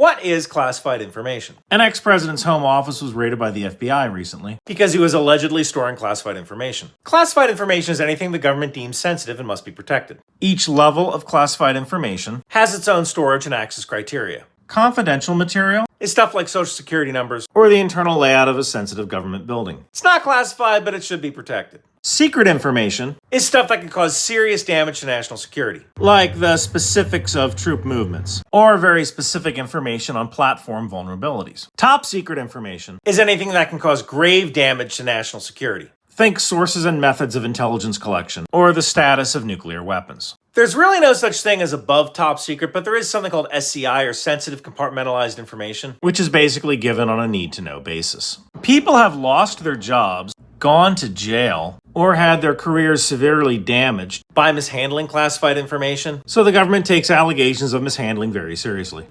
What is classified information? An ex-president's home office was raided by the FBI recently. Because he was allegedly storing classified information. Classified information is anything the government deems sensitive and must be protected. Each level of classified information Has its own storage and access criteria. Confidential material Is stuff like social security numbers. or the internal layout of a sensitive government building. It's not classified, but it should be protected. Secret information, Is stuff that can cause serious damage to national security. like the specifics of troop movements, or very specific information on platform vulnerabilities. Top secret information, Is anything that can cause grave damage to national security. Think sources and methods of intelligence collection, or the status of nuclear weapons. There's really no such thing as above top secret, but there is something called SCI or sensitive compartmentalized information. which is basically given on a need to know basis. People have lost their jobs, gone to jail, or had their careers severely damaged, By mishandling classified information, so the government takes allegations of mishandling very seriously.